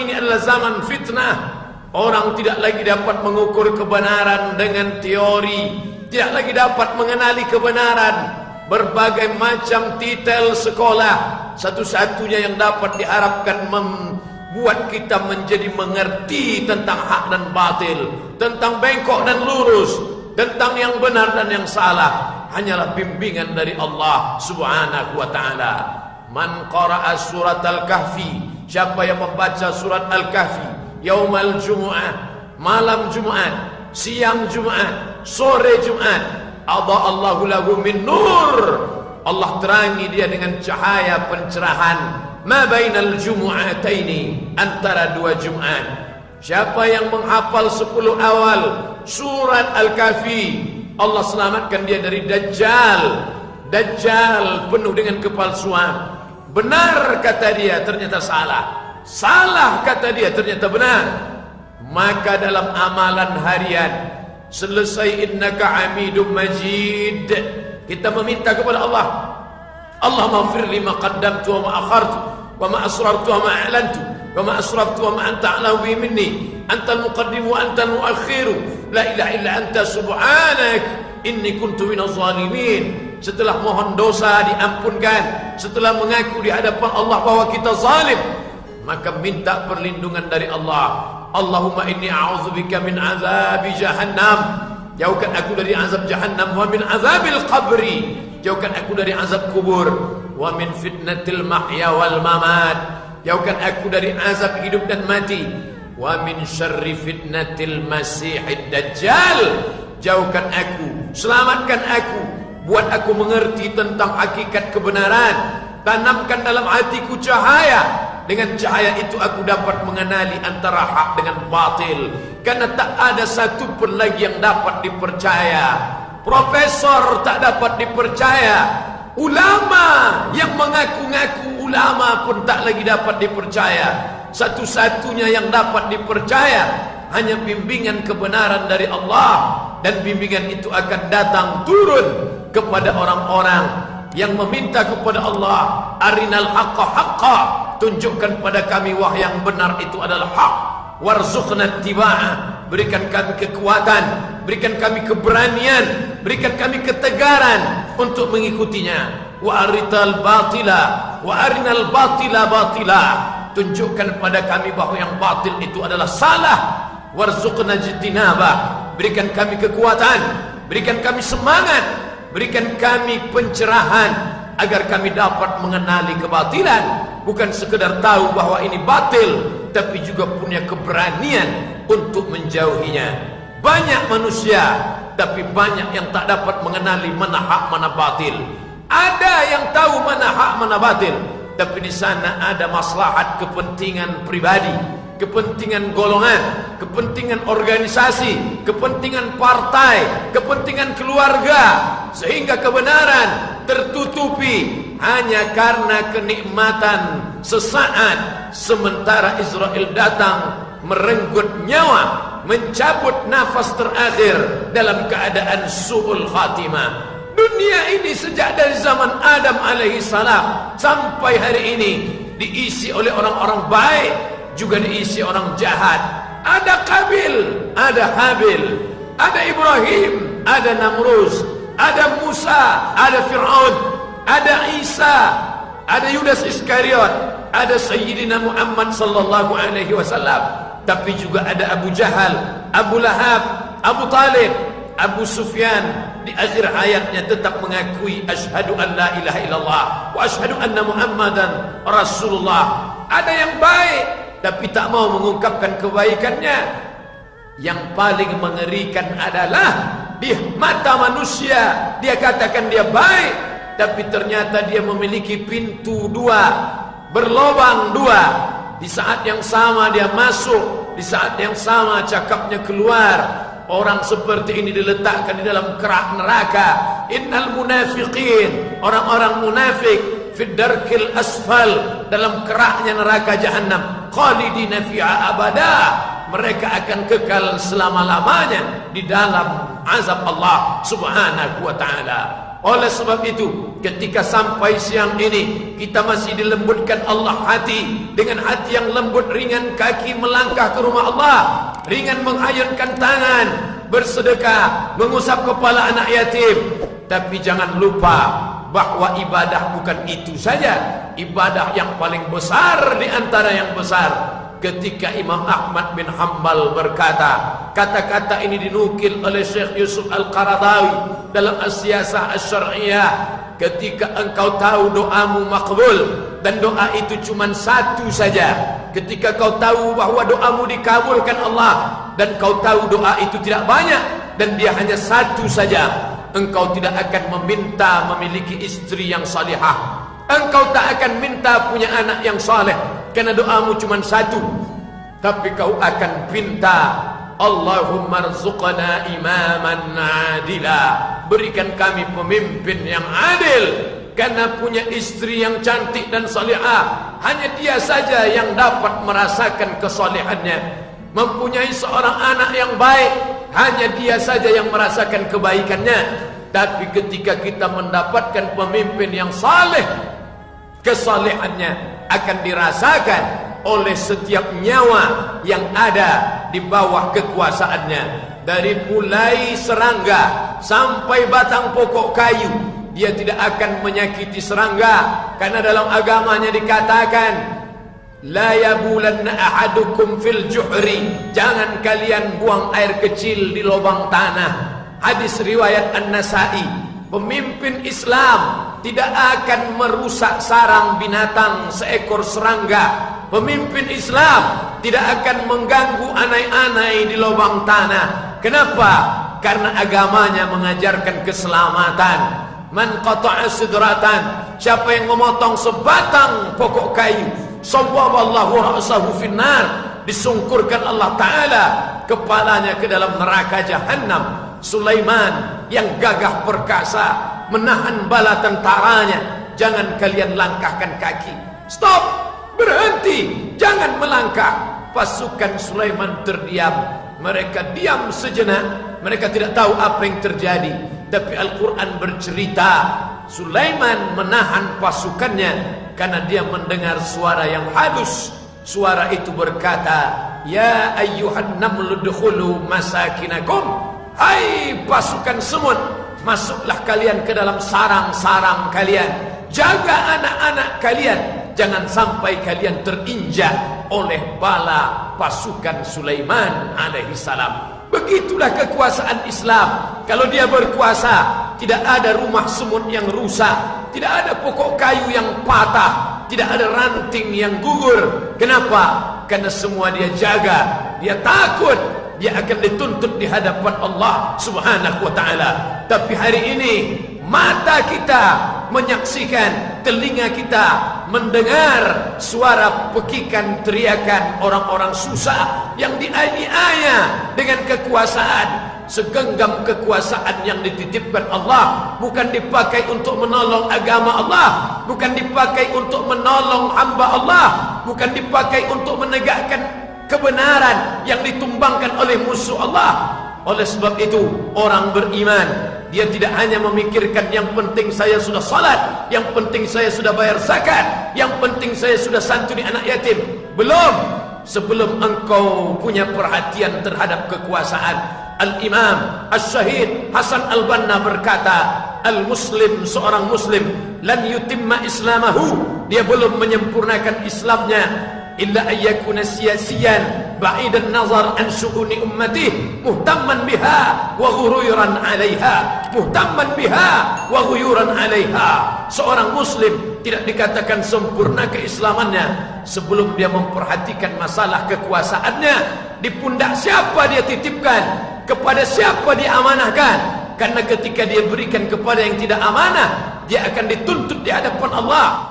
Ini adalah zaman fitnah. Orang tidak lagi dapat mengukur kebenaran dengan teori, tidak lagi dapat mengenali kebenaran. Berbagai macam titel sekolah, satu-satunya yang dapat diharapkan membuat kita menjadi mengerti tentang hak dan batil, tentang bengkok dan lurus, tentang yang benar dan yang salah, hanyalah bimbingan dari Allah Subhanahu wa taala. Man qara'a surat Al-Kahfi Siapa yang membaca surat Al-Kahfi Yaumal Jumu'ah Malam Jumu'at Siang Jumu'at Sore Jumu'at Adha Allahu lahu min nur. Allah terangi dia dengan cahaya pencerahan. Ma bainal Jumu'ataini Antara dua Jumu'at Siapa yang menghafal sepuluh awal Surat Al-Kahfi Allah selamatkan dia dari Dajjal. Dajjal penuh dengan kepalsuan Benar kata dia ternyata salah. Salah kata dia ternyata benar. Maka dalam amalan harian Selesai innaka amidum majid. Kita meminta kepada Allah. Allah maghfir lima qaddamtu wa ma akhartu Wa ma asrartu wa ma a'lantu Wa ma asraftu wa ma anta a'lahu bi minni. Anta wa anta al-muakhiru La ilaha illa anta subhanak Inni kuntu minaz zalimin setelah mohon dosa diampunkan setelah mengaku di hadapan Allah bahwa kita zalim maka minta perlindungan dari Allah. Allahumma inni a'udzubika min azab jahannam. Jauhkan aku dari azab jahannam wa min azabil qabri. Jauhkan aku dari azab kubur wa min fitnatil mahya wal mamat. Jauhkan aku dari azab hidup dan mati wa min syarri fitnatil masihid dajjal. Jauhkan aku selamatkan aku buat aku mengerti tentang hakikat kebenaran. Tanamkan dalam hatiku cahaya. Dengan cahaya itu aku dapat mengenali antara hak dengan batil. Karena tak ada satu pun lagi yang dapat dipercaya. Profesor tak dapat dipercaya. Ulama yang mengaku-ngaku ulama pun tak lagi dapat dipercaya. Satu-satunya yang dapat dipercaya hanya bimbingan kebenaran dari Allah. Dan bimbingan itu akan datang turun kepada orang-orang yang meminta kepada Allah arinal haqqa haqqa. Tunjukkan pada kami wah yang benar itu adalah hak. Warzuqna tibaa berikan kami kekuatan berikan kami keberanian berikan kami ketegaran untuk mengikutinya. Wa arital batila wa arinal batila batila. Tunjukkan pada kami bahawa yang batil itu adalah salah. Warzuqna jitinaba berikan kami kekuatan berikan kami semangat Berikan kami pencerahan agar kami dapat mengenali kebatilan bukan sekedar tahu bahawa ini batil tapi juga punya keberanian untuk menjauhinya. Banyak manusia tapi banyak yang tak dapat mengenali mana hak mana batil. Ada yang tahu mana hak mana batil tapi di sana ada maslahat kepentingan pribadi kepentingan golongan, kepentingan organisasi, kepentingan partai, kepentingan keluarga sehingga kebenaran tertutupi hanya karena kenikmatan sesaat sementara Israel datang merenggut nyawa mencabut nafas terakhir dalam keadaan su'ul khatimah dunia ini sejak dari zaman Adam alaihi salam sampai hari ini diisi oleh orang-orang baik juga diisi orang jahat. Ada Kabil, ada Habil, ada Ibrahim, ada Namrus, ada Musa, ada Fir'aun, ada Isa, ada Yudas Iskariot, ada Sayyidina Muhammad sallallahu alaihi wasallam. Tapi juga ada Abu Jahal, Abu Lahab, Abu Talib, Abu Sufyan di akhir hayatnya tetap mengakui asyhadu an la ilaha illallah wa asyhadu anna Muhammadan Rasulullah. Ada yang baik, tapi tak mau mengungkapkan kebaikannya yang paling mengerikan adalah di mata manusia dia katakan dia baik tapi ternyata dia memiliki pintu dua berlobang dua. Di saat yang sama dia masuk di saat yang sama cakapnya keluar. Orang seperti ini diletakkan di dalam kerak neraka. Innal munafiqin orang-orang munafik fid darkil asfal dalam keraknya neraka jahanam khalidina fiha abada mereka akan kekal selama-lamanya di dalam azab Allah Subhanahu wa taala Oleh sebab itu, ketika sampai siang ini, kita masih dilembutkan Allah hati. Dengan hati yang lembut, ringan kaki melangkah ke rumah Allah. Ringan mengayunkan tangan, bersedekah, mengusap kepala anak yatim. Tapi jangan lupa bahawa ibadah bukan itu saja. Ibadah yang paling besar di antara yang besar ketika Imam Ahmad bin Hanbal berkata kata-kata ini dinukil oleh Syekh Yusuf Al-Qaradawi dalam As-Siyasah As-Syar'iyah. Ketika engkau tahu doamu makbul dan doa itu cuma satu saja. Ketika kau tahu bahawa doamu dikabulkan Allah dan kau tahu doa itu tidak banyak dan dia hanya satu saja engkau tidak akan meminta memiliki istri yang salihah. Engkau tak akan minta punya anak yang saleh Karena doamu cuma satu. Tapi kau akan pinta Allahumma rzuqna imaman adila. Berikan kami pemimpin yang adil. Karena punya istri yang cantik dan salihah Hanya dia saja yang dapat merasakan kesalehannya Mempunyai seorang anak yang baik Hanya dia saja yang merasakan kebaikannya. Tapi ketika kita mendapatkan pemimpin yang saleh Kesalehannya akan dirasakan oleh setiap nyawa yang ada di bawah kekuasaannya. Dari mulai serangga sampai batang pokok kayu dia tidak akan menyakiti serangga. Karena dalam agamanya dikatakan la yabulanna ahadukum fil juhri. Jangan kalian buang air kecil di lubang tanah. Hadis riwayat An-Nasa'i Pemimpin Islam tidak akan merusak sarang binatang seekor serangga. Pemimpin Islam tidak akan mengganggu anai-anai di lubang tanah. Kenapa? Karena agamanya mengajarkan keselamatan. Man qata'a sidratan, siapa yang memotong sebatang pokok kayu, sawwaballahu ra'sahu finnar, disungkurkan Allah taala kepalanya ke dalam neraka jahanam. Sulaiman yang gagah perkasa menahan bala tentaranya. Jangan kalian langkahkan kaki. Stop! Berhenti! Jangan melangkah! Pasukan Sulaiman terdiam. Mereka diam sejenak. Mereka tidak tahu apa yang terjadi. Tapi Al-Quran bercerita Sulaiman menahan pasukannya karena dia mendengar suara yang halus. Suara itu berkata ya ayyuhan namlu dukhulu masakinakum. Hai pasukan semut Masuklah kalian ke dalam sarang-sarang kalian Jaga anak-anak kalian Jangan sampai kalian terinjak oleh bala pasukan Sulaiman alaihi salam. Begitulah kekuasaan Islam. Kalau dia berkuasa, tidak ada rumah semut yang rusak, tidak ada pokok kayu yang patah, tidak ada ranting yang gugur. Kenapa? Karena semua dia jaga, dia takut dia akan dituntut di hadapan Allah Subhanahu wa taala. Tapi hari ini mata kita menyaksikan, telinga kita mendengar suara pekikan teriakan orang-orang susah yang dianiaya dengan kekuasaan. Segenggam kekuasaan yang dititipkan Allah. Bukan dipakai untuk menolong agama Allah. Bukan dipakai untuk menolong hamba Allah. Bukan dipakai untuk menegakkan kebenaran yang ditumbangkan oleh musuh Allah. Oleh sebab itu, orang beriman dia tidak hanya memikirkan yang penting saya sudah salat, yang penting saya sudah bayar zakat, yang penting saya sudah santuni anak yatim. Belum. Sebelum engkau punya perhatian terhadap kekuasaan, Al-Imam Al-Syahid Hasan Al-Banna berkata, Al-Muslim seorang Muslim lan yutimma islamahu, dia belum menyempurnakan Islamnya illa ayyakuna siyasiyan ba'idan nazar an su'uni ummati muhtamman biha wa ghuruyran 'alayha muhtamman biha wa ghuyuran 'alayha seorang muslim tidak dikatakan sempurna keislamannya sebelum dia memperhatikan masalah kekuasaannya. Di pundak siapa dia titipkan? Kepada siapa dia amanahkan? Karena ketika dia berikan kepada yang tidak amanah dia akan dituntut di hadapan Allah